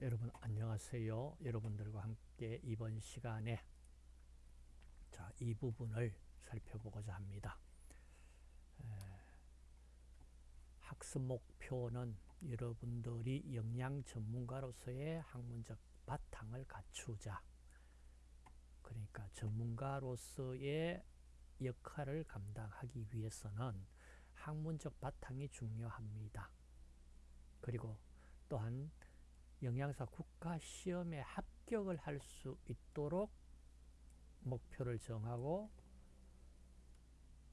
여러분 안녕하세요. 여러분들과 함께 이번 시간에 자, 이 부분을 살펴보고자 합니다. 에, 학습 목표는 여러분들이 영양 전문가로서의 학문적 바탕을 갖추자. 그러니까 전문가로서의 역할을 감당하기 위해서는 학문적 바탕이 중요합니다. 그리고 또한 영양사 국가 시험에 합격을 할 수 있도록 목표를 정하고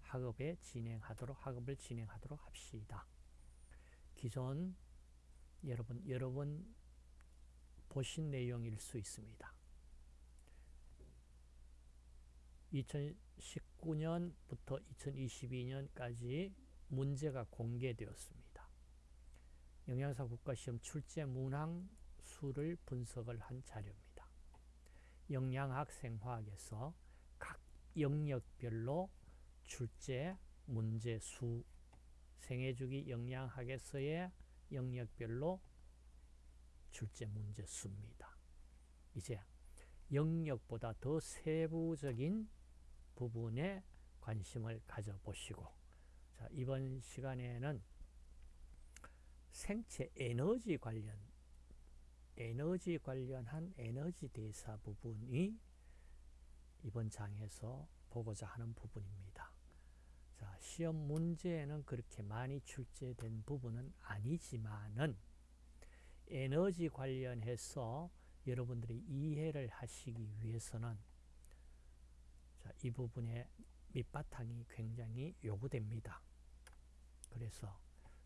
학업에 진행하도록 학업을 진행하도록 합시다. 기존 여러분 여러분 보신 내용일 수 있습니다. 2019년부터 2022년까지 문제가 공개되었습니다. 영양사 국가시험 출제 문항 수를 분석을 한 자료입니다. 영양학 생화학에서 각 영역별로 출제 문제 수 생애주기 영양학에서의 영역별로 출제 문제 수입니다. 이제 영역보다 더 세부적인 부분에 관심을 가져보시고 자, 이번 시간에는 생체 에너지 관련 에너지 관련한 에너지 대사 부분이 이번 장에서 보고자 하는 부분입니다. 자, 시험 문제에는 그렇게 많이 출제된 부분은 아니지만은 에너지 관련해서 여러분들이 이해를 하시기 위해서는 자, 이 부분의 밑바탕이 굉장히 요구됩니다. 그래서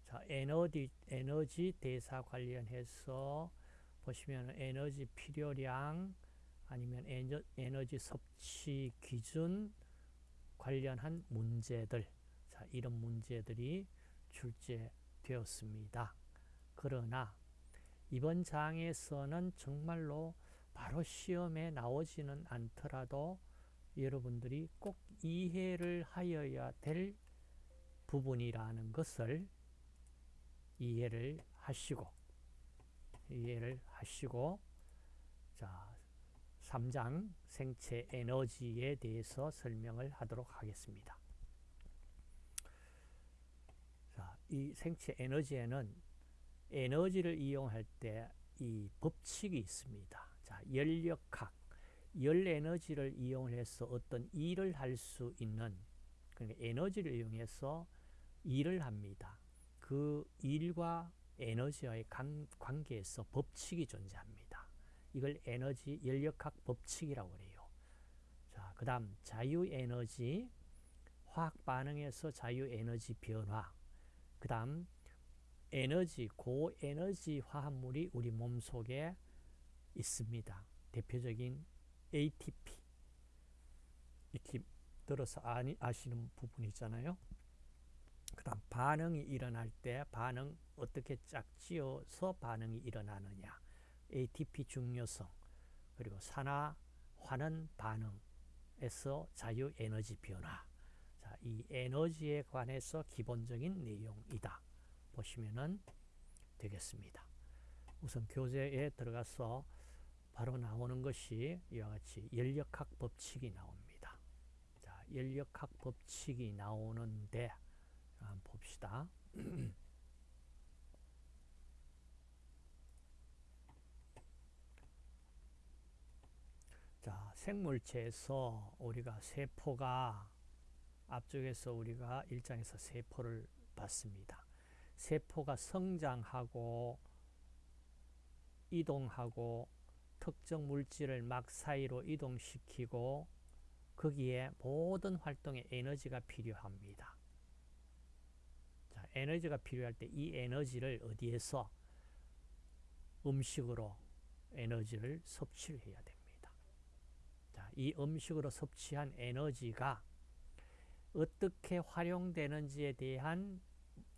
자, 에너지, 에너지 대사 관련해서 보시면 에너지 필요량 아니면 에너, 에너지 섭취 기준 관련한 문제들 자, 이런 문제들이 출제되었습니다. 그러나 이번 장에서는 정말로 바로 시험에 나오지는 않더라도 여러분들이 꼭 이해를 하여야 될 부분이라는 것을 이해를 하시고 이해를 하시고 자 3장 생체 에너지에 대해서 설명을 하도록 하겠습니다. 자, 이 생체 에너지에는 에너지를 이용할 때 이 법칙이 있습니다. 자, 열역학, 열 에너지를 이용해서 어떤 일을 할 수 있는 그러니까 에너지를 이용해서 일을 합니다. 그 일과 에너지와의 관계에서 법칙이 존재합니다. 이걸 에너지 연력학 법칙이라고 그래요. 자, 그 다음 자유에너지, 화학 반응에서 자유에너지 변화, 그 다음 에너지, 고에너지 화합물이 우리 몸 속에 있습니다. 대표적인 ATP 이렇게 들어서 아시는 부분 있잖아요. 그 다음 반응이 일어날 때 반응 어떻게 짝지어서 반응이 일어나느냐. ATP 중요성 그리고 산화 환원 반응에서 자유 에너지 변화. 자, 이 에너지에 관해서 기본적인 내용이다. 보시면 되겠습니다. 우선 교재에 들어가서 바로 나오는 것이 이와 같이 연력학 법칙이 나옵니다. 자, 연력학 법칙이 나오는데 한번 봅시다. 자, 생물체에서 우리가 세포가 앞쪽에서 우리가 일장에서 세포를 봤습니다. 세포가 성장하고 이동하고 특정 물질을 막 사이로 이동시키고 거기에 모든 활동에 에너지가 필요합니다. 에너지가 필요할 때 이 에너지를 어디에서 음식으로 에너지를 섭취를 해야 됩니다. 자, 이 음식으로 섭취한 에너지가 어떻게 활용되는지에 대한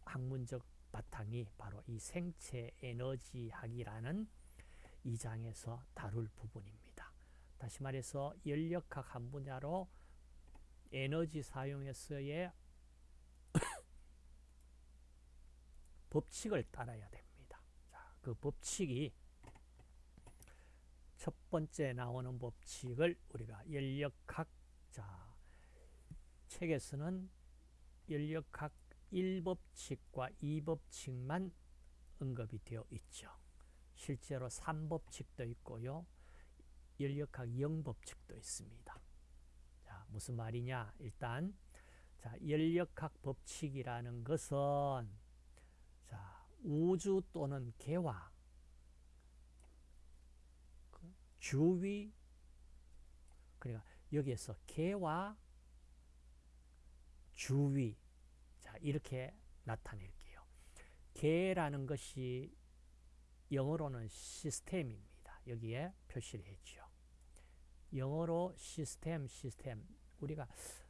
학문적 바탕이 바로 이 생체 에너지학이라는 이 장에서 다룰 부분입니다. 다시 말해서 연력학 한 분야로 에너지 사용에서의 법칙을 따라야 됩니다. 자, 그 법칙이 첫 번째 나오는 법칙을 우리가 연력학 자 책에서는 연력학 1법칙과 2법칙만 언급이 되어 있죠. 실제로 3법칙도 있고요. 연력학 0법칙도 있습니다. 자, 무슨 말이냐? 일단 자, 연력학 법칙이라는 것은 자, 우주 또는 개화 그 주위 그러니까 여기에서 개와 주위 자 이렇게 나타낼게요. 개라는 것이 영어로는 시스템입니다. 여기에 표시를 했죠. 영어로 시스템, 시스템. 우리가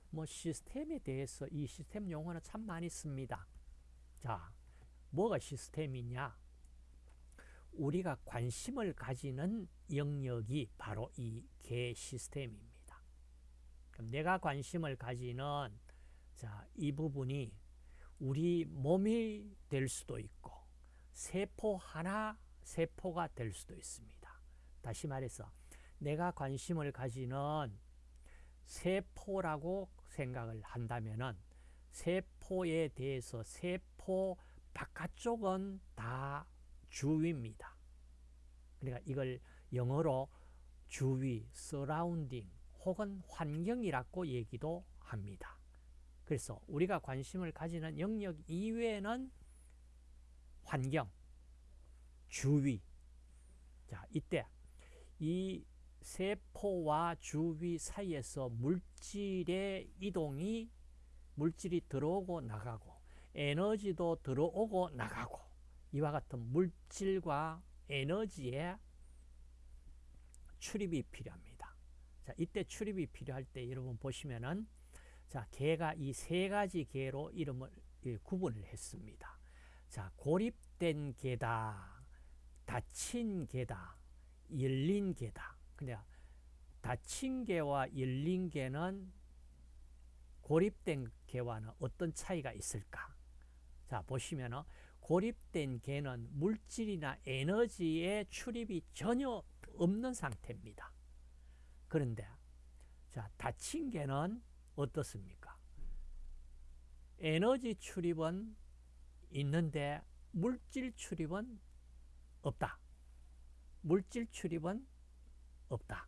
뭐 시스템에 대해서 이 시스템 용어는 참 많이 씁니다. 자, 뭐가 시스템이냐? 우리가 관심을 가지는 영역이 바로 이 개 시스템입니다. 그럼 내가 관심을 가지는 자, 이 부분이 우리 몸이 될 수도 있고 세포 하나 세포가 될 수도 있습니다. 다시 말해서 내가 관심을 가지는 세포라고 생각을 한다면은 세포에 대해서 세포 바깥쪽은 다 주위입니다. 그러니까 이걸 영어로 주위, 서라운딩 혹은 환경이라고 얘기도 합니다. 그래서 우리가 관심을 가지는 영역 이외에는 환경, 주위. 자, 이때 이 세포와 주위 사이에서 물질의 이동이 물질이 들어오고 나가고 에너지도 들어오고 나가고 이와 같은 물질과 에너지의 출입이 필요합니다. 자, 이때 출입이 필요할 때 여러분 보시면은 자, 개가 이 세 가지 개로 이름을 예, 구분을 했습니다. 자, 고립된 개다, 닫힌 개다, 열린 개다. 근데 닫힌 개와 열린 개는 고립된 개와는 어떤 차이가 있을까? 자, 보시면은 고립된 개는 물질이나 에너지의 출입이 전혀 없는 상태입니다. 그런데 자, 닫힌 개는 어떻습니까? 에너지 출입은 있는데 물질 출입은 없다. 물질 출입은 없다.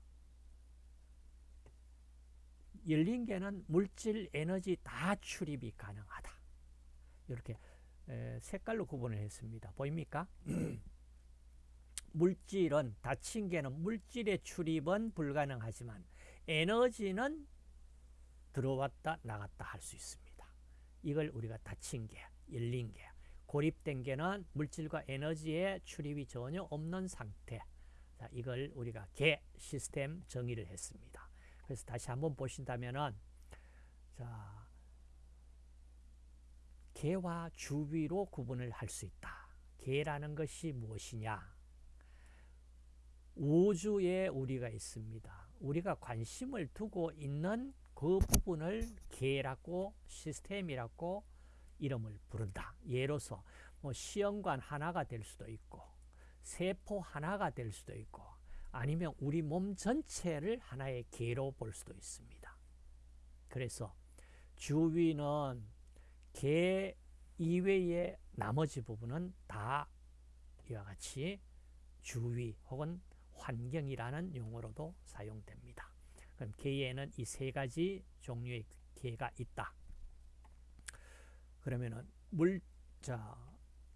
열린 개는 물질, 에너지 다 출입이 가능하다. 이렇게 색깔로 구분을 했습니다. 보입니까? 물질은 닫힌 개는 물질의 출입은 불가능하지만 에너지는 들어왔다 나갔다 할 수 있습니다. 이걸 우리가 닫힌 개, 열린 개, 고립된 개는 물질과 에너지의 출입이 전혀 없는 상태. 자, 이걸 우리가 개 시스템 정의를 했습니다. 그래서 다시 한번 보신다면은 자, 개와 주위로 구분을 할 수 있다. 개라는 것이 무엇이냐? 우주에 우리가 있습니다. 우리가 관심을 두고 있는 그 부분을 개라고 시스템이라고 이름을 부른다. 예로서 뭐 시험관 하나가 될 수도 있고 세포 하나가 될 수도 있고 아니면 우리 몸 전체를 하나의 개로 볼 수도 있습니다. 그래서 주위는 개 이외의 나머지 부분은 다 이와 같이 주위 혹은 환경이라는 용어로도 사용됩니다. 그럼 개에는 이 세 가지 종류의 개가 있다. 그러면은 물 자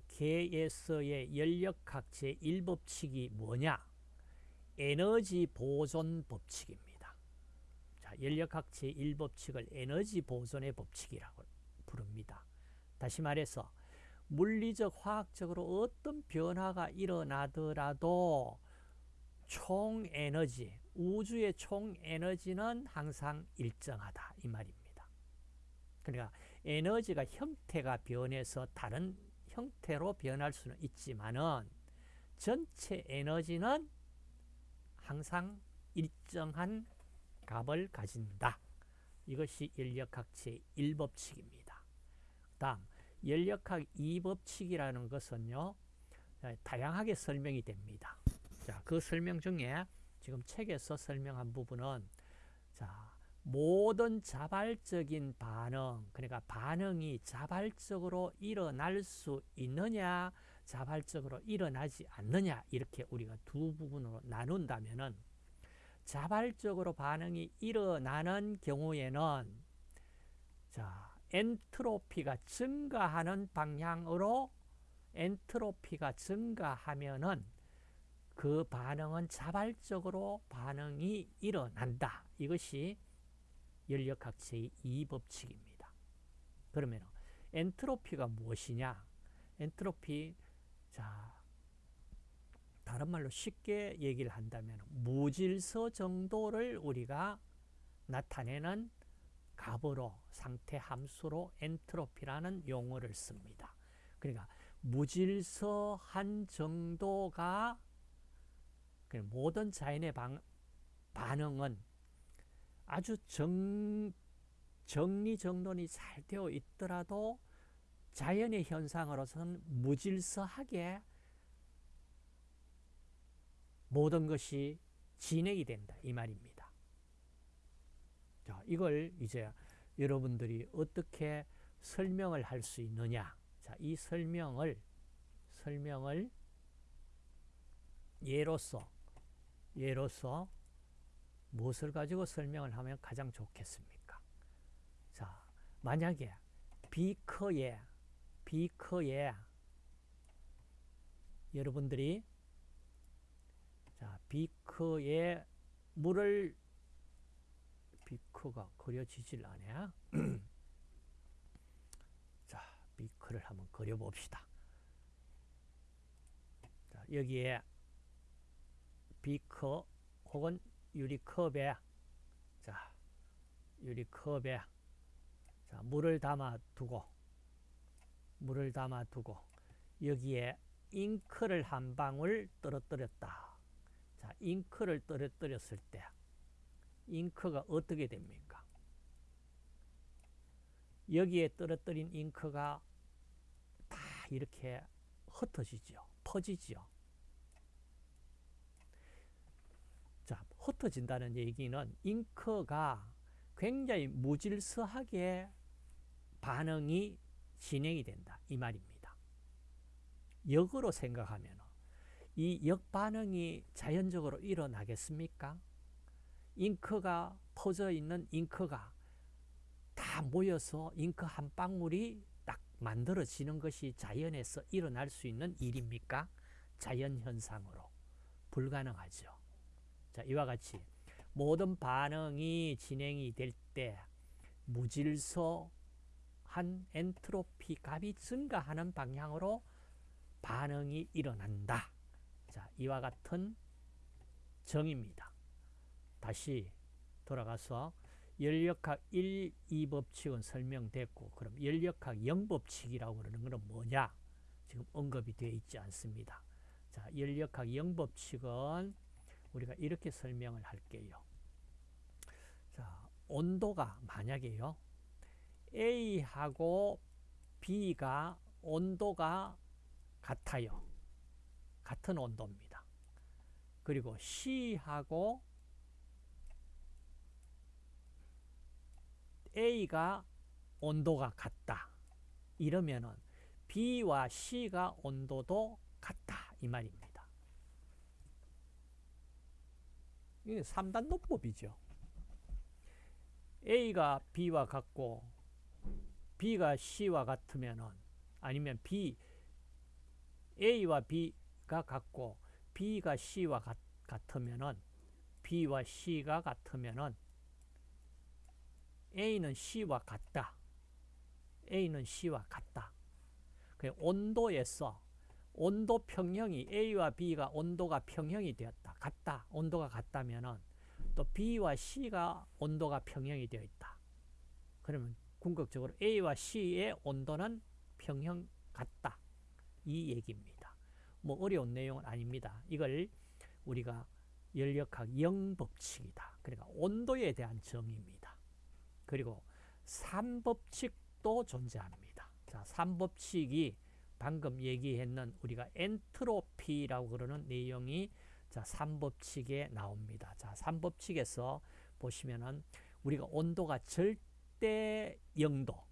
개에서의 연력학 제 1법칙이 뭐냐? 에너지 보존 법칙입니다. 자, 연력학 제 1법칙을 에너지 보존의 법칙이라고 부릅니다. 다시 말해서 물리적, 화학적으로 어떤 변화가 일어나더라도 총 에너지, 우주의 총 에너지는 항상 일정하다 이 말입니다. 그러니까 에너지가 형태가 변해서 다른 형태로 변할 수는 있지만은 전체 에너지는 항상 일정한 값을 가진다. 이것이 연력학체 1법칙입니다. 다음 연력학 2법칙이라는 것은요. 다양하게 설명이 됩니다. 자, 그 설명 중에 지금 책에서 설명한 부분은 자, 모든 자발적인 반응, 그러니까 반응이 자발적으로 일어날 수 있느냐, 자발적으로 일어나지 않느냐, 이렇게 우리가 두 부분으로 나눈다면은 자발적으로 반응이 일어나는 경우에는 자, 엔트로피가 증가하는 방향으로 엔트로피가 증가하면은 그 반응은 자발적으로 반응이 일어난다. 이것이 연력학 제2법칙입니다. 그러면 엔트로피가 무엇이냐? 엔트로피 자 다른 말로 쉽게 얘기를 한다면 무질서 정도를 우리가 나타내는 값으로 상태 함수로 엔트로피라는 용어를 씁니다. 그러니까 무질서한 정도가 모든 자연의 방, 반응은 아주 정, 정리정돈이 잘 되어 있더라도 자연의 현상으로서는 무질서하게 모든 것이 진행이 된다 이 말입니다. 자, 이걸 이제 여러분들이 어떻게 설명을 할 수 있느냐? 자, 이 설명을 설명을 예로서 예로서 무엇을 가지고 설명을 하면 가장 좋겠습니까? 자, 만약에 비커에 비커에 여러분들이 자, 비커에 물을 비커가 그려지질 않아. 자, 비커를 한번 그려봅시다. 자, 여기에 비커 혹은 유리컵에 자 유리컵에 자 물을 담아 두고 물을 담아 두고 여기에 잉크를 한 방울 떨어뜨렸다. 자 잉크를 떨어뜨렸을 때 잉크가 어떻게 됩니까? 여기에 떨어뜨린 잉크가 다 이렇게 흩어지죠. 퍼지죠. 흩어진다는 얘기는 잉크가 굉장히 무질서하게 반응이 진행이 된다. 이 말입니다. 역으로 생각하면 이 역반응이 자연적으로 일어나겠습니까? 잉크가 퍼져 있는 잉크가 다 모여서 잉크 한 방울이 딱 만들어지는 것이 자연에서 일어날 수 있는 일입니까? 자연 현상으로 불가능하죠. 자, 이와 같이 모든 반응이 진행이 될 때 무질서한 엔트로피 값이 증가하는 방향으로 반응이 일어난다. 자, 이와 같은 정입니다. 다시 돌아가서 연력학 1, 2법칙은 설명됐고 그럼 연력학 0법칙이라고 그러는 것은 뭐냐? 지금 언급이 되어 있지 않습니다. 자, 연력학 0법칙은 우리가 이렇게 설명을 할게요. 자, 온도가 만약에요. A하고 B가 온도가 같아요. 같은 온도입니다. 그리고 C하고 A가 온도가 같다. 이러면은 B와 C가 온도도 같다. 이 말입니다. 이게 3단 노법이죠. A가 B와 같고 B가 C와 같으면은 아니면 B A와 B가 같고 B가 C와 같, 같으면은 B와 C가 같으면은 A는 C와 같다. A는 C와 같다. 그 온도에서 온도 평형이 A와 B가 온도가 평형이 되었다. 같다. 온도가 같다면은 또 B와 C가 온도가 평형이 되어 있다. 그러면 궁극적으로 A와 C의 온도는 평형 같다. 이 얘기입니다. 뭐 어려운 내용은 아닙니다. 이걸 우리가 연력학 영법칙이다. 그러니까 온도에 대한 정의입니다. 그리고 삼법칙도 존재합니다. 자, 삼법칙이 방금 얘기했는 우리가 엔트로피라고 그러는 내용이 자, 3법칙에 나옵니다. 자, 3법칙에서 보시면은 우리가 온도가 절대 0도,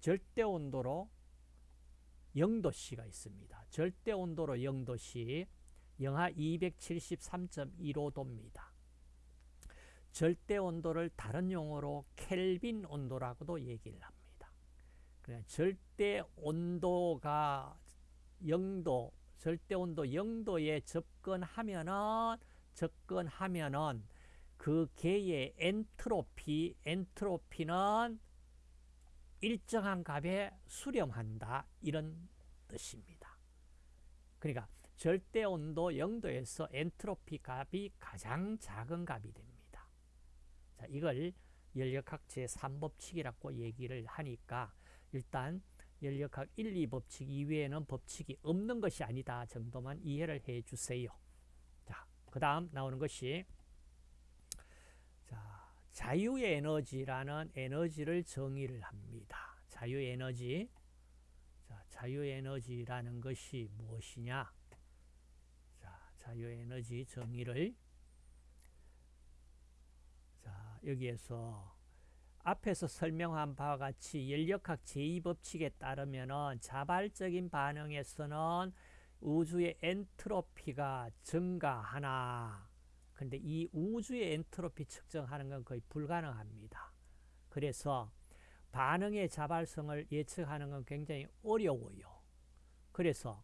절대 온도로 0도씨가 있습니다. 절대 온도로 0도씨, 영하 273.15도입니다. 절대 온도를 다른 용어로 켈빈 온도라고도 얘기를 합니다. 그냥 절대 온도가 0도, 절대 온도 0도에 접근하면은 접근하면은 그 개의 엔트로피, 엔트로피는 일정한 값에 수렴한다 이런 뜻입니다. 그러니까 절대 온도 0도에서 엔트로피 값이 가장 작은 값이 됩니다. 자, 이걸 연력학 제3법칙이라고 얘기를 하니까 일단 연력학 1, 2법칙 이외에는 법칙이 없는 것이 아니다 정도만 이해를 해 주세요. 자, 그 다음 나오는 것이 자, 자유의 에너지라는 에너지를 정의를 합니다. 자유의 에너지. 자, 자유의 에너지라는 것이 무엇이냐? 자, 자유의 에너지 정의를 자, 여기에서 앞에서 설명한 바와 같이 연력학 제2법칙에 따르면 자발적인 반응에서는 우주의 엔트로피가 증가하나 근데 이 우주의 엔트로피 측정하는 건 거의 불가능합니다. 그래서 반응의 자발성을 예측하는 건 굉장히 어려워요. 그래서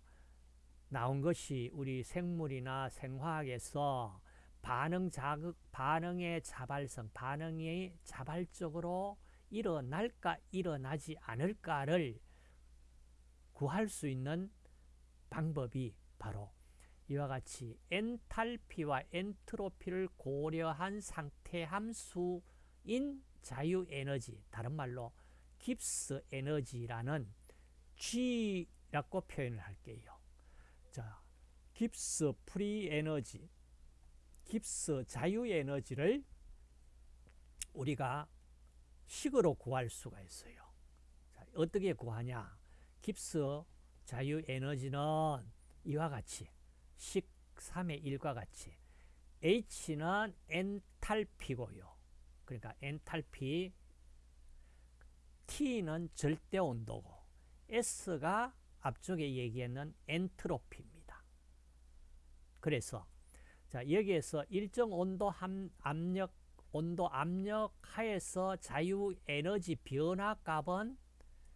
나온 것이 우리 생물이나 생화학에서 반응 자극, 반응의 자발성, 반응이 자발적으로 일어날까 일어나지 않을까를 구할 수 있는 방법이 바로 이와 같이 엔탈피와 엔트로피를 고려한 상태 함수인 자유에너지, 다른 말로 Gibbs 에너지라는 G라고 표현을 할게요. 자, Gibbs free energy, 깁스 자유에너지를 우리가 식으로 구할 수가 있어요. 자, 어떻게 구하냐? 깁스 자유에너지는 이와 같이 식 3의 1과 같이 H는 엔탈피고요. 그러니까 엔탈피 T는 절대 온도고 S가 앞쪽에 얘기했는 엔트로피입니다. 그래서 자 여기에서 일정 온도 함, 압력 온도 압력 하에서 자유 에너지 변화 값은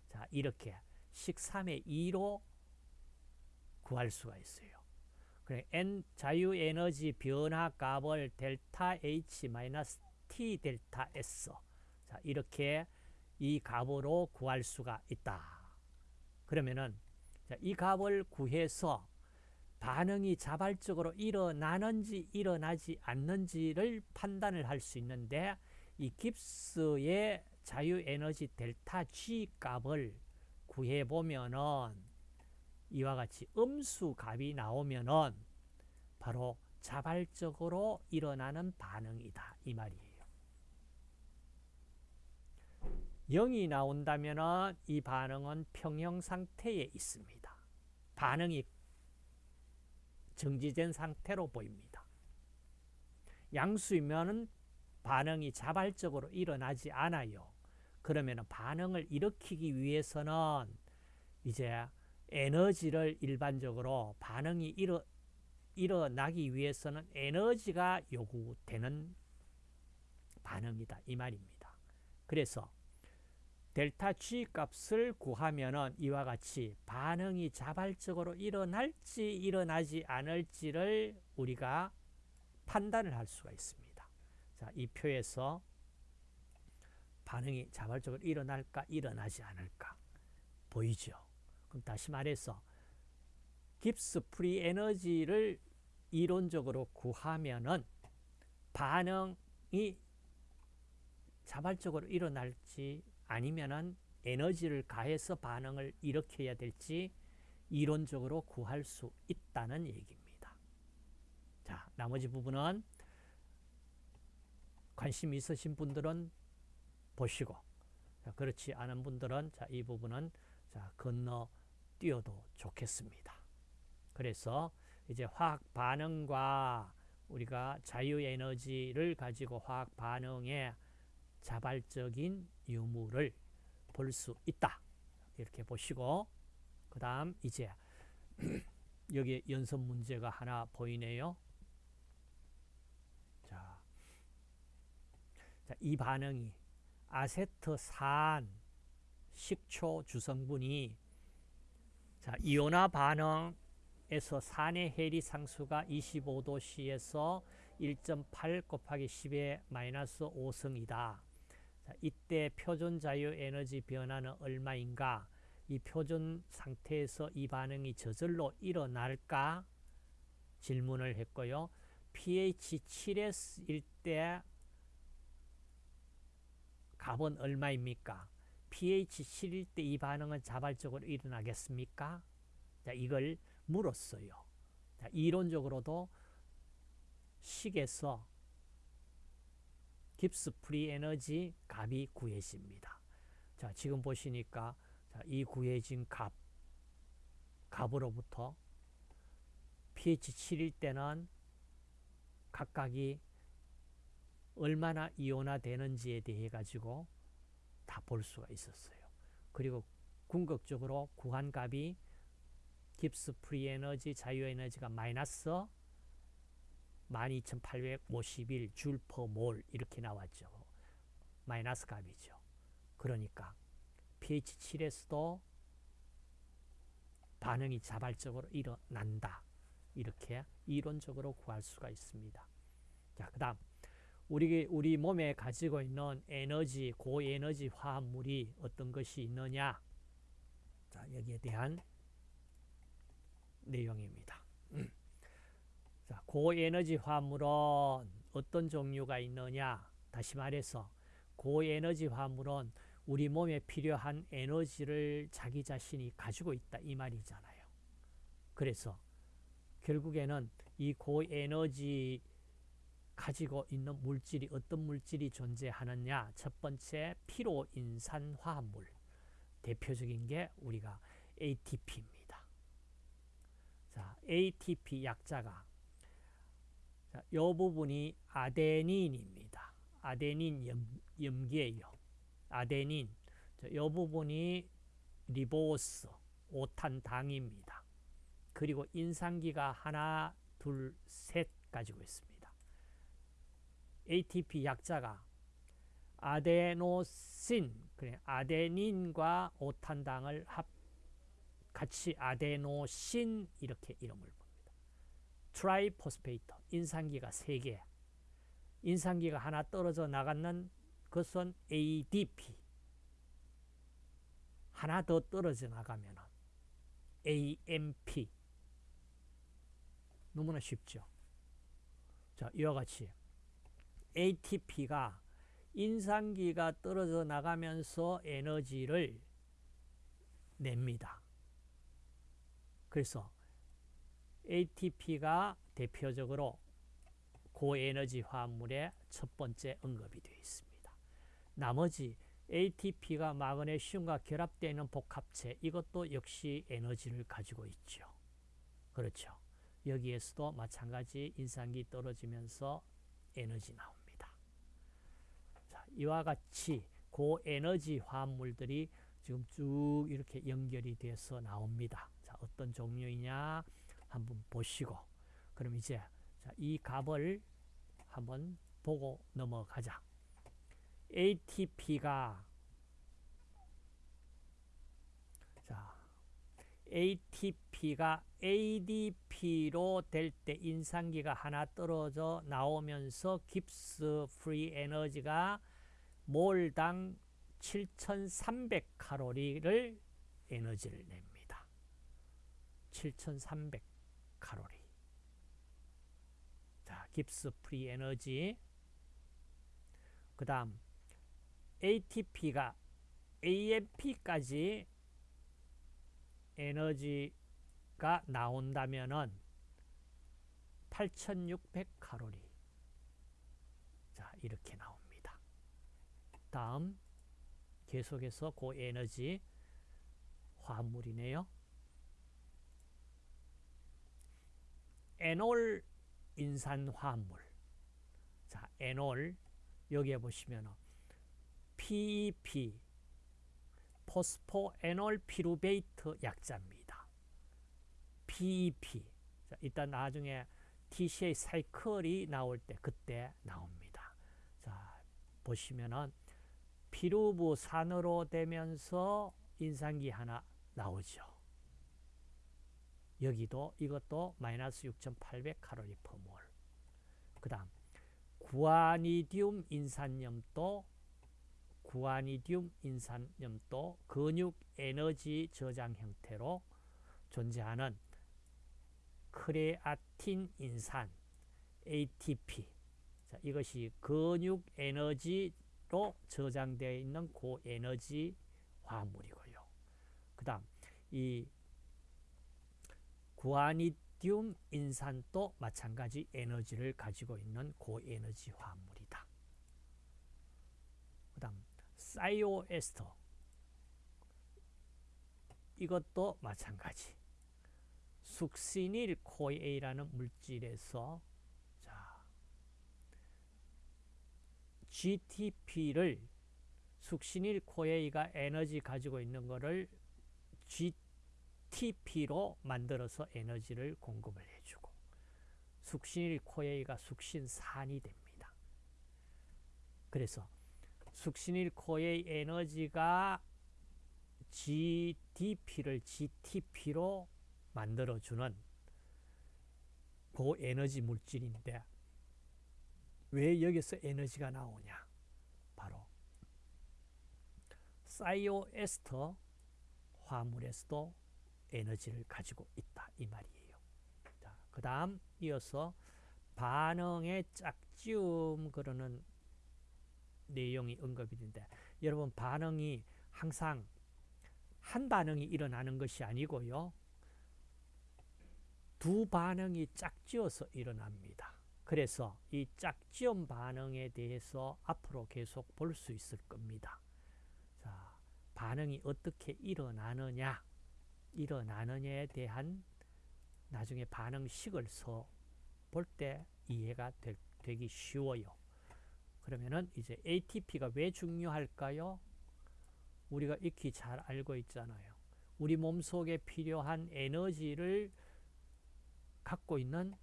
자 이렇게 식 3의 2로 구할 수가 있어요. 그래 n 자유 에너지 변화 값을 델타 h 마이너스 t 델타 s 자 이렇게 이 값으로 구할 수가 있다. 그러면은 자, 이 값을 구해서 반응이 자발적으로 일어나는지 일어나지 않는지를 판단을 할 수 있는데 이 깁스의 자유 에너지 델타 G 값을 구해 보면은 이와 같이 음수 값이 나오면은 바로 자발적으로 일어나는 반응이다 이 말이에요. 0이 나온다면 이 반응은 평형 상태에 있습니다. 반응이 정지된 상태로 보입니다. 양수이면 반응이 자발적으로 일어나지 않아요. 그러면 반응을 일으키기 위해서는 이제 에너지를 일반적으로 반응이 일어, 일어나기 위해서는 에너지가 요구되는 반응이다. 이 말입니다. 그래서 델타 G 값을 구하면은 이와 같이 반응이 자발적으로 일어날지 일어나지 않을지를 우리가 판단을 할 수가 있습니다. 자, 이 표에서 반응이 자발적으로 일어날까 일어나지 않을까 보이죠? 그럼 다시 말해서 Gibbs free energy를 이론적으로 구하면은 반응이 자발적으로 일어날지 아니면은 에너지를 가해서 반응을 일으켜야 될지 이론적으로 구할 수 있다는 얘기입니다. 자, 나머지 부분은 관심 있으신 분들은 보시고 자, 그렇지 않은 분들은 자, 이 부분은 자, 건너 뛰어도 좋겠습니다. 그래서 이제 화학 반응과 우리가 자유 에너지를 가지고 화학 반응의 자발적인 유무를 볼 수 있다. 이렇게 보시고 그 다음 이제 여기 연습 문제가 하나 보이네요. 자, 자, 이 반응이 아세트산 식초 주성분이 자, 이온화 반응에서 산의 해리 상수가 25도씨에서 1.8 곱하기 10의 마이너스 5승이다. 자, 이때 표준 자유 에너지 변화는 얼마인가? 이 표준 상태에서 이 반응이 저절로 일어날까? 질문을 했고요. pH 7S일 때 값은 얼마입니까? pH 7일 때 이 반응은 자발적으로 일어나겠습니까? 자, 이걸 물었어요. 자, 이론적으로도 식에서 Gibbs free energy 값이 구해집니다. 자, 지금 보시니까 자, 이 구해진 값, 값으로부터 pH 7일 때는 각각이 얼마나 이온화 되는지에 대해 가지고 다 볼 수가 있었어요. 그리고 궁극적으로 구한 값이 Gibbs free energy 자유 에너지가 마이너스 12,851 줄 per 몰 이렇게 나왔죠. 마이너스 값이죠. 그러니까 pH 7에서도 반응이 자발적으로 일어난다. 이렇게 이론적으로 구할 수가 있습니다. 자, 그 다음 우리, 우리 몸에 가지고 있는 에너지, 고에너지 화합물이 어떤 것이 있느냐? 자, 여기에 대한 내용입니다. 자, 고에너지 화합물은 어떤 종류가 있느냐? 다시 말해서 고에너지 화합물은 우리 몸에 필요한 에너지를 자기 자신이 가지고 있다 이 말이잖아요. 그래서 결국에는 이 고에너지 가지고 있는 물질이 어떤 물질이 존재하느냐 첫 번째 피로인산 화합물 대표적인 게 우리가 ATP입니다. 자, ATP 약자가 자, 이 부분이 아데닌입니다. 아데닌 염, 염기예요. 아데닌 이 부분이 리보스 오탄당입니다. 그리고 인산기가 하나, 둘, 셋 가지고 있습니다. ATP 약자가 아데노신, 아데닌과 오탄당을 합 같이 아데노신 이렇게 이름을. triphosphate 인산기가 3개 인산기가 하나 떨어져 나가는 것은 ADP 하나 더 떨어져 나가면 AMP 너무나 쉽죠. 자, 이와 같이 ATP가 인산기가 떨어져 나가면서 에너지를 냅니다. 그래서 ATP가 대표적으로 고에너지 화합물의 첫 번째 언급이 되어 있습니다. 나머지 ATP가 마그네슘과 결합되어 있는 복합체 이것도 역시 에너지를 가지고 있죠. 그렇죠. 여기에서도 마찬가지 인산기 떨어지면서 에너지 나옵니다. 이와 같이 고에너지 화합물들이 지금 쭉 이렇게 연결이 돼서 나옵니다. 자, 어떤 종류이냐 한번 보시고 그럼 이제 자, 이 값을 한번 보고 넘어가자. ATP가 자, ATP가 ADP로 될 때 인산기가 하나 떨어져 나오면서 Gibbs free energy가 몰당 7300 칼로리를 에너지를 냅니다. 7300 칼로리. 자, Gibbs free energy. 그 다음 ATP가 AMP까지 에너지가 나온다면은 8600 칼로리. 자, 이렇게 나옵니다. 다음 계속해서 고에너지 화합물이네요. 에놀 인산화합물. 자, 에놀 여기에 보시면 PEP 포스포 에놀 피루베이트 약자입니다. PEP. 자, 일단 나중에 TCA 사이클이 나올 때 그때 나옵니다. 자, 보시면은 피루부산으로 되면서 인산기 하나 나오죠. 여기도 이것도 마이너스 6,800 칼로리 퍼몰. 그 다음 구아니디움 인산염도 구아니디움 인산염도 근육 에너지 저장 형태로 존재하는 크레아틴 인산 ATP 자, 이것이 근육 에너지로 저장되어 있는 고에너지 화합물이고요. 그 다음 이 구아니디움 인산도 마찬가지 에너지를 가지고 있는 고에너지 화합물이다. 그 다음 사이오에스터 이것도 마찬가지 succinyl CoA라는 물질에서 자, GTP를 succinyl CoA가 에너지 가지고 있는 것을 GTP로 만들어서 에너지를 공급을 해주고 succinyl CoA가 숙신산이 됩니다. 그래서 숙신일 코에이 에너지가 GDP를 GTP로 만들어주는 고에너지 물질인데 왜 여기서 에너지가 나오냐? 바로 사이오에스터 화물에서도 에너지를 가지고 있다 이 말이에요. 자, 그 다음 이어서 반응의 짝지움 그러는 내용이 언급이 된다. 여러분 반응이 항상 한 반응이 일어나는 것이 아니고요. 두 반응이 짝지어서 일어납니다. 그래서 이 짝지음 반응에 대해서 앞으로 계속 볼 수 있을 겁니다. 자, 반응이 어떻게 일어나느냐, 일어나느냐에 대한 나중에 반응식을 서볼때 이해가 되, 되기 쉬워요. 그러면은 이제 ATP가 왜 중요할까요? 우리가 익히 잘 알고 있잖아요. 우리 몸속에 필요한 에너지를 갖고 있는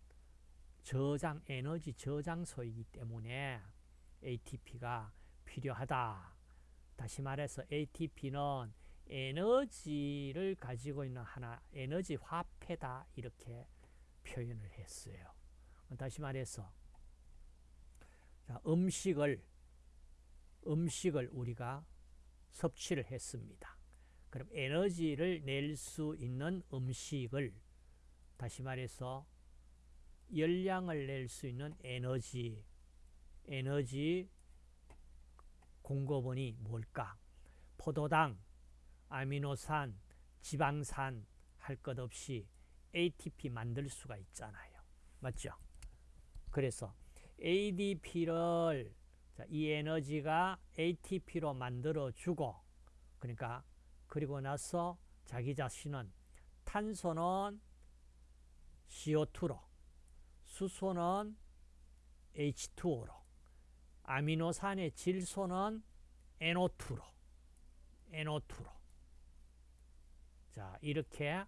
저장 에너지 저장소이기 때문에 ATP가 필요하다. 다시 말해서 ATP는 에너지를 가지고 있는 하나 에너지 화폐다 이렇게 표현을 했어요. 다시 말해서 자, 음식을 음식을 우리가 섭취를 했습니다. 그럼 에너지를 낼 수 있는 음식을 다시 말해서 열량을 낼 수 있는 에너지 에너지 공급원이 뭘까? 포도당, 아미노산, 지방산 할 것 없이 ATP 만들 수가 있잖아요. 맞죠? 그래서 ADP를 이 에너지가 ATP로 만들어주고 그러니까 그리고 나서 자기 자신은 탄소는 CO2로 수소는 H2O로 아미노산의 질소는 NO2로 NO2로 자 이렇게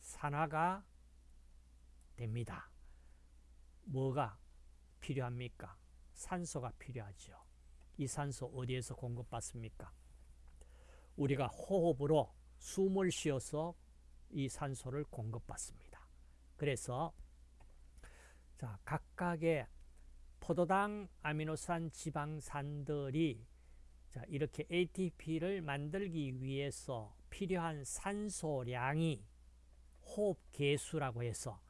산화가 됩니다. 뭐가 필요합니까? 산소가 필요하죠. 이 산소 어디에서 공급받습니까? 우리가 호흡으로 숨을 쉬어서 이 산소를 공급받습니다. 그래서 자 각각의 포도당, 아미노산, 지방산들이 자 이렇게 ATP를 만들기 위해서 필요한 산소량이 호흡 개수라고 해서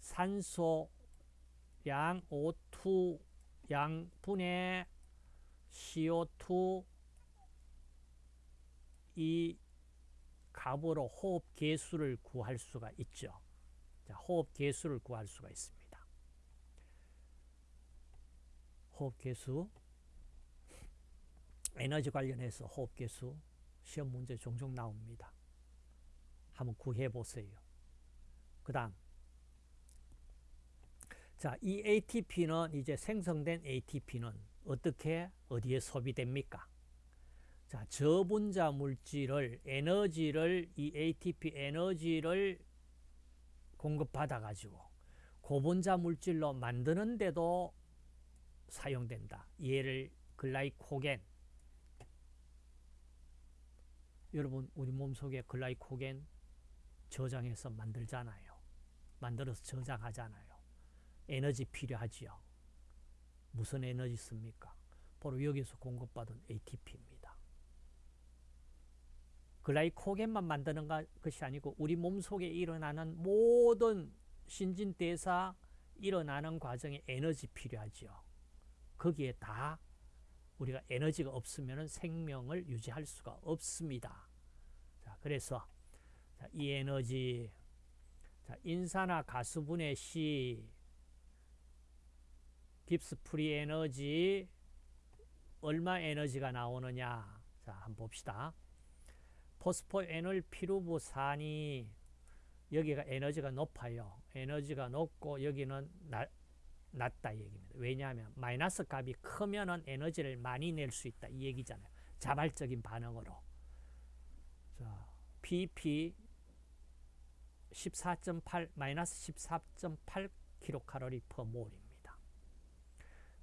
산소량 O2 양분의 CO2 이 값으로 호흡 개수를 구할 수가 있죠. 자, 호흡 개수를 구할 수가 있습니다. 호흡 개수 에너지 관련해서 호흡 개수 시험 문제 종종 나옵니다. 한번 구해 보세요. 그 다음 자, 이 ATP는 이제 생성된 ATP는 어떻게 어디에 소비됩니까? 자, 저분자 물질을 에너지를 이 ATP 에너지를 공급받아 가지고 고분자 물질로 만드는데도 사용된다. 얘를 글라이코겐 여러분 우리 몸속에 글라이코겐 저장해서 만들잖아요. 만들어서 저장하잖아요. 에너지 필요하지요. 무슨 에너지 씁니까? 바로 여기서 공급받은 ATP입니다. 글라이코겐만 만드는 것이 아니고 우리 몸속에 일어나는 모든 신진대사 일어나는 과정에 에너지 필요하지요. 거기에 다 우리가 에너지가 없으면 생명을 유지할 수가 없습니다. 자, 그래서 자, 이 에너지 자, 인산화 가수분해 시 Gibbs free energy 얼마 에너지가 나오느냐? 자 한번 봅시다. 포스포에놀 피루브산이 여기가 에너지가 높아요. 에너지가 높고 여기는 나, 낮다 얘기입니다. 왜냐하면 마이너스 값이 크면은 에너지를 많이 낼 수 있다 이 얘기잖아요. 자발적인 반응으로. 자 PEP 14.8 마이너스 14.8 킬로칼로리 per 몰입니다.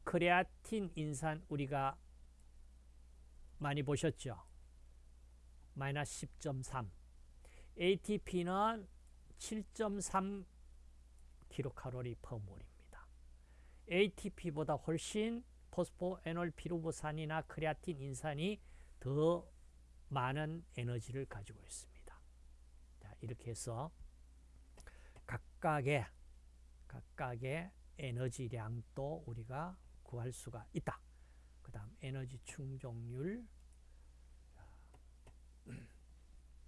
크레아틴 인산 우리가 많이 보셨죠? 마이너스 10.3 ATP는 7.3 킬로칼로리 per 몰입니다. ATP보다 훨씬 포스포 에놀 피루브산이나 크레아틴 인산이 더 많은 에너지를 가지고 있습니다. 자, 이렇게 해서 각각의 각각의 에너지량도 우리가 구할 수가 있다. 그 다음 에너지 충족률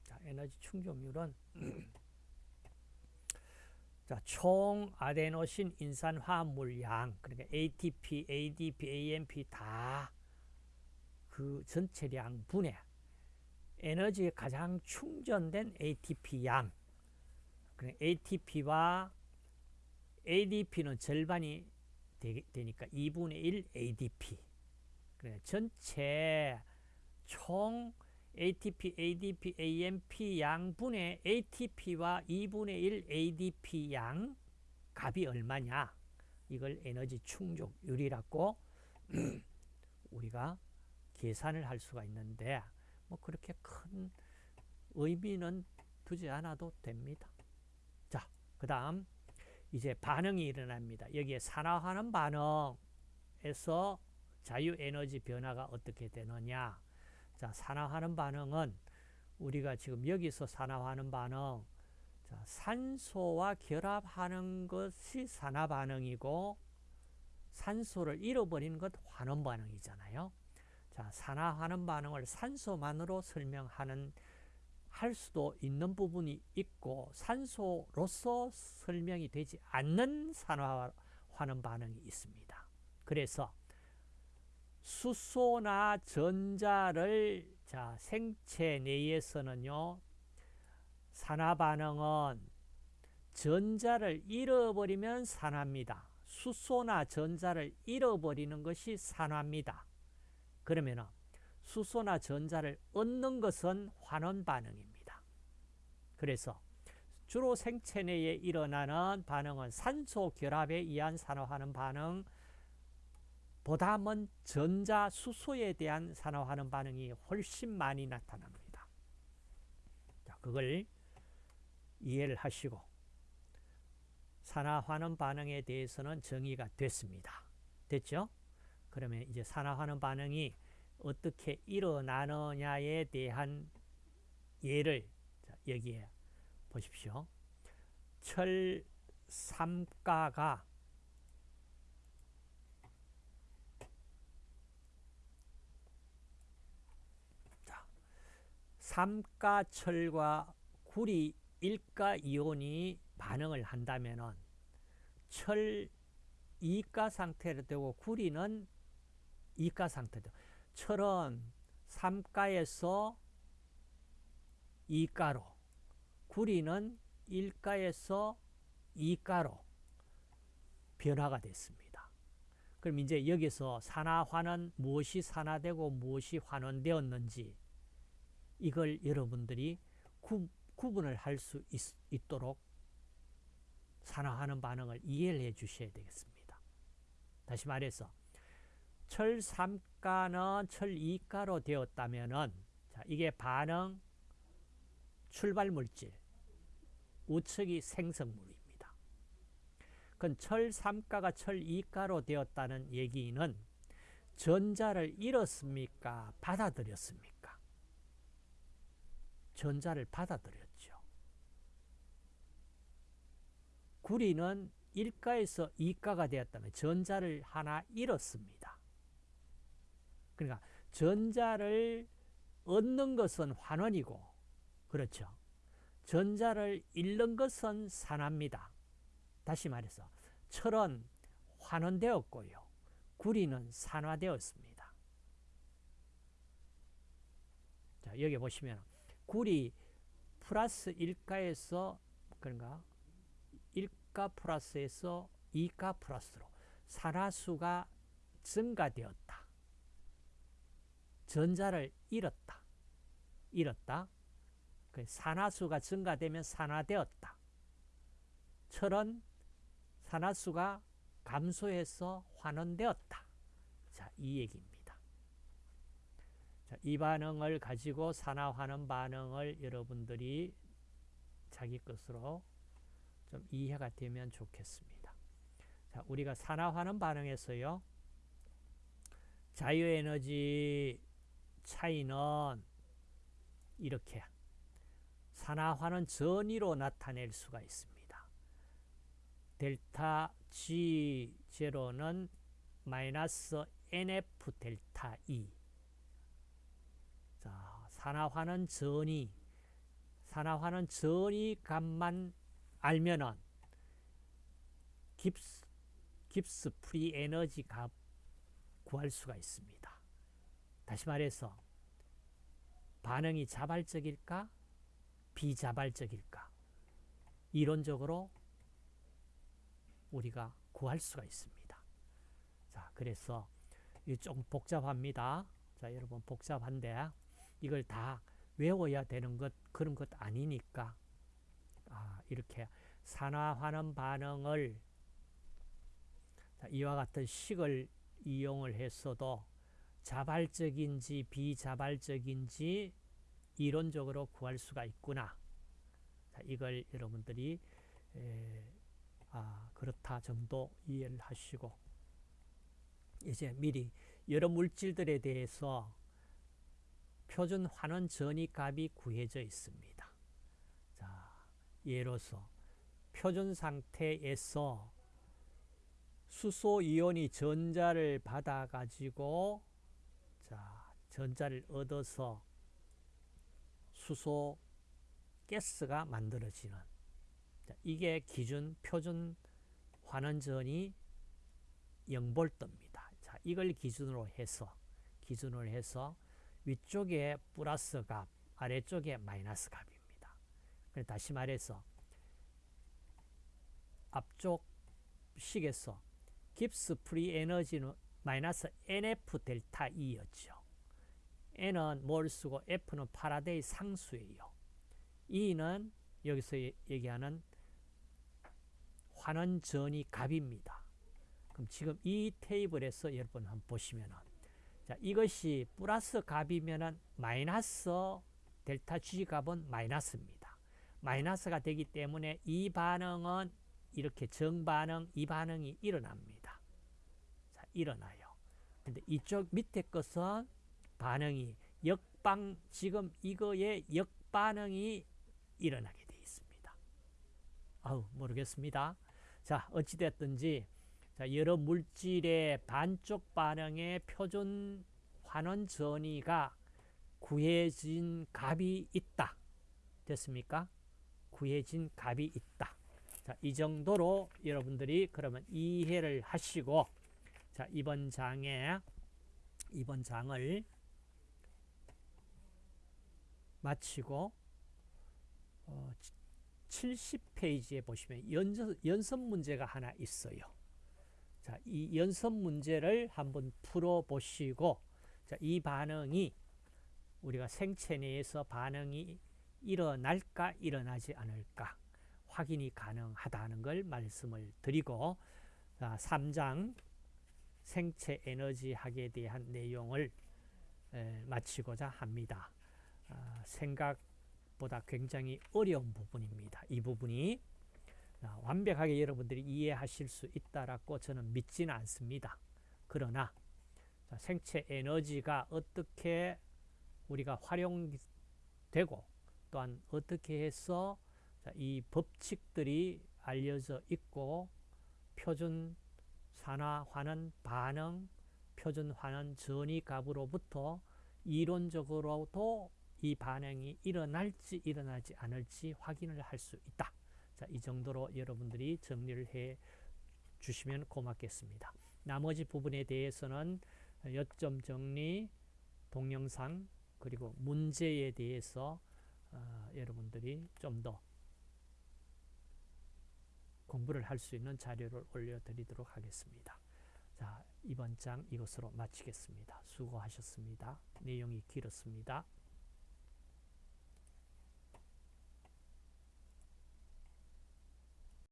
자, 에너지 충족률은 자, 총 아데노신 인산 화합물량 그러니까 ATP, ADP, AMP 다 그 전체량 분해 에너지에 가장 충전된 ATP 양 그러니까 ATP와 ADP는 절반이 되, 니까 2분의 1 ADP. 그래, 전체 총 ATP, ADP, AMP 양분의 ATP와 2분의 1 ADP 양 값이 얼마냐? 이걸 에너지 충족률이라고 우리가 계산을 할 수가 있는데 뭐 그렇게 큰 의미는 두지 않아도 됩니다. 자, 그 다음 이제 반응이 일어납니다. 여기에 산화하는 반응에서 자유에너지 변화가 어떻게 되느냐. 자, 산화하는 반응은 우리가 지금 여기서 산화하는 반응, 자, 산소와 결합하는 것이 산화 반응이고 산소를 잃어버리는 것 환원 반응이잖아요. 자, 산화하는 반응을 산소만으로 설명하는 할 수도 있는 부분이 있고 산소로서 설명이 되지 않는 산화하는 반응이 있습니다. 그래서 수소나 전자를 자 생체 내에서는요 산화 반응은 전자를 잃어버리면 산화입니다. 수소나 전자를 잃어버리는 것이 산화입니다. 그러면은 수소나 전자를 얻는 것은 환원 반응입니다. 그래서 주로 생체 내에 일어나는 반응은 산소 결합에 의한 산화하는 반응 보다는 전자 수소에 대한 산화하는 반응이 훨씬 많이 나타납니다. 자, 그걸 이해를 하시고 산화하는 반응에 대해서는 정의가 됐습니다. 됐죠? 그러면 이제 산화하는 반응이 어떻게 일어나느냐에 대한 예를 여기에 보십시오. 철 3가가 삼가철과 구리 일가 이온이 반응을 한다면은 철 2가 상태로 되고 구리는 2가 상태로 철은 3가에서 2가로, 구리는 1가에서 2가로 변화가 됐습니다. 그럼 이제 여기서 산화환은 무엇이 산화되고 무엇이 환원되었는지 이걸 여러분들이 구, 구분을 할 수 있도록 산화하는 반응을 이해를 해 주셔야 되겠습니다. 다시 말해서 철 3가는 철 2가로 되었다면은 자, 이게 반응 출발 물질 우측이 생성물입니다. 그건 철 3가가 철 2가로 되었다는 얘기는 전자를 잃었습니까? 받아들였습니까? 전자를 받아들였죠. 구리는 1가에서 2가가 되었다면 전자를 하나 잃었습니다. 그러니까 전자를 얻는 것은 환원이고 그렇죠. 전자를 잃는 것은 산화입니다. 다시 말해서 철은 환원되었고요. 구리는 산화되었습니다. 자, 여기 보시면 구리 플러스 1가에서 그런가 1가 플러스에서 2가 플러스로 산화수가 증가되었다. 전자를 잃었다. 잃었다. 그 산화수가 증가되면 산화되었다. 철은 산화수가 감소해서 환원되었다. 자, 이 얘기입니다. 자, 이 반응을 가지고 산화환원 반응을 여러분들이 자기 것으로 좀 이해가 되면 좋겠습니다. 자, 우리가 산화환원 반응에서요. 자유에너지 차이는 이렇게 산화환원 전위로 나타낼 수가 있습니다. 델타 G0는 마이너스 NF 델타 E 자, 산화환원 전위 산화환원 전위 값만 알면은 Gibbs, Gibbs free energy 값 구할 수가 있습니다. 다시 말해서 반응이 자발적일까? 비자발적일까? 이론적으로 우리가 구할 수가 있습니다. 자, 그래서 좀 복잡합니다. 자, 여러분 복잡한데 이걸 다 외워야 되는 것 그런 것 아니니까 아, 이렇게 산화환원 반응을 자, 이와 같은 식을 이용을 했어도 자발적인지 비자발적인지 이론적으로 구할 수가 있구나. 자, 이걸 여러분들이 에, 아, 그렇다 정도 이해를 하시고 이제 미리 여러 물질들에 대해서 표준 환원 전이 값이 구해져 있습니다. 자, 예로서 표준 상태에서 수소 이온이 전자를 받아 가지고 자, 전자를 얻어서 수소 가스가 만들어지는 자, 이게 기준 표준 환원전이 0볼트입니다. 자, 이걸 기준으로 해서 기준으로 해서 위쪽에 플러스 값, 아래쪽에 마이너스 값입니다. 다시 말해서 앞쪽 식에서 Gibbs free energy는 마이너스 NF 델타 E였죠. N은 몰수고 F는 파라데이 상수예요. E는 여기서 얘기하는 환원 전위 값입니다. 그럼 지금 이 테이블에서 여러분 한번 보시면은 자, 이것이 플러스 값이면은 마이너스 델타 G 값은 마이너스입니다. 마이너스가 되기 때문에 이 반응은 이렇게 정반응, 이 반응이 일어납니다. 자, 일어나요. 근데 이쪽 밑에 것은 반응이 역방 지금 이거에 역반응이 일어나게 되어 있습니다. 아우 모르겠습니다. 자 어찌됐든지 자, 여러 물질의 반쪽 반응의 표준 환원 전위가 구해진 값이 있다. 됐습니까? 구해진 값이 있다. 자, 이 정도로 여러분들이 그러면 이해를 하시고 자, 이번 장에 이번 장을 마치고 어, 70페이지에 보시면 연습, 연습 문제가 하나 있어요. 자, 이 연습 문제를 한번 풀어 보시고 자, 이 반응이 우리가 생체 내에서 반응이 일어날까 일어나지 않을까 확인이 가능하다는 걸 말씀을 드리고 자, 3장 생체 에너지 학에 대한 내용을 에, 마치고자 합니다. 아, 생각보다 굉장히 어려운 부분입니다. 이 부분이 아, 완벽하게 여러분들이 이해하실 수 있다라고 저는 믿지는 않습니다. 그러나 자, 생체 에너지가 어떻게 우리가 활용되고 또한 어떻게 해서 자, 이 법칙들이 알려져 있고 표준 산화환원 반응, 표준 환원 전이 값으로부터 이론적으로도 이 반응이 일어날지 일어나지 않을지 확인을 할 수 있다. 자, 이 정도로 여러분들이 정리를 해 주시면 고맙겠습니다. 나머지 부분에 대해서는 요점 정리, 동영상, 그리고 문제에 대해서 어, 여러분들이 좀 더 공부를 할 수 있는 자료를 올려드리도록 하겠습니다. 자, 이번 장 이것으로 마치겠습니다. 수고하셨습니다. 내용이 길었습니다.